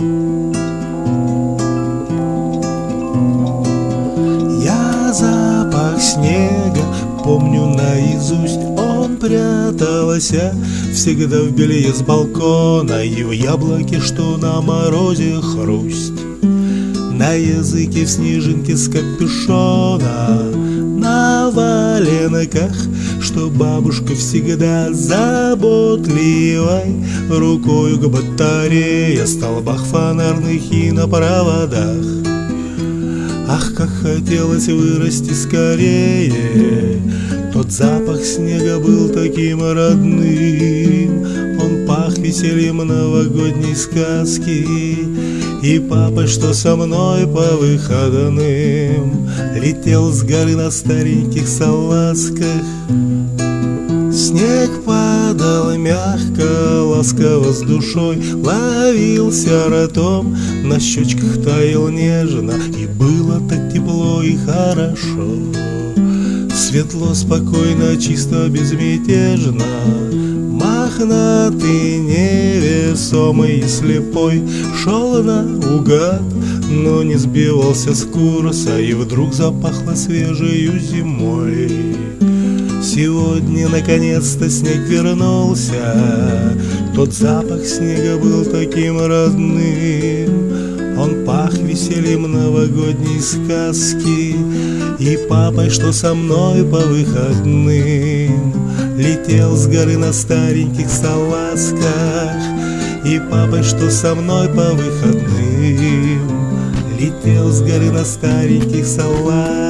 Я запах снега помню наизусть Он прятался всегда в белье с балкона И в яблоке, что на морозе хрусть. На языке в снежинке с капюшона На валенках, что бабушка всегда заботливой Рукою к батарее, столбах фонарных и на проводах. Ах, как хотелось вырасти скорее Тот запах снега был таким родным. Он пах весельем новогодней сказки И папа, что со мной по выходным Летел с горы на стареньких салазках. Снег падал мягко, ласково с душой Ловился ротом, на щечках таял нежно И было так тепло и хорошо. Светло, спокойно, чисто, безмятежно Мохнатый, невесомый и слепой. Шел наугад, но не сбивался с курса И вдруг запахло свежею зимой. Сегодня наконец-то снег вернулся. Тот запах снега был таким родным. Он пах весельем новогодней сказки И папой, что со мной по выходным. Летел с горы на стареньких салазках И папой, что со мной по выходным Летел с горы на стареньких салазках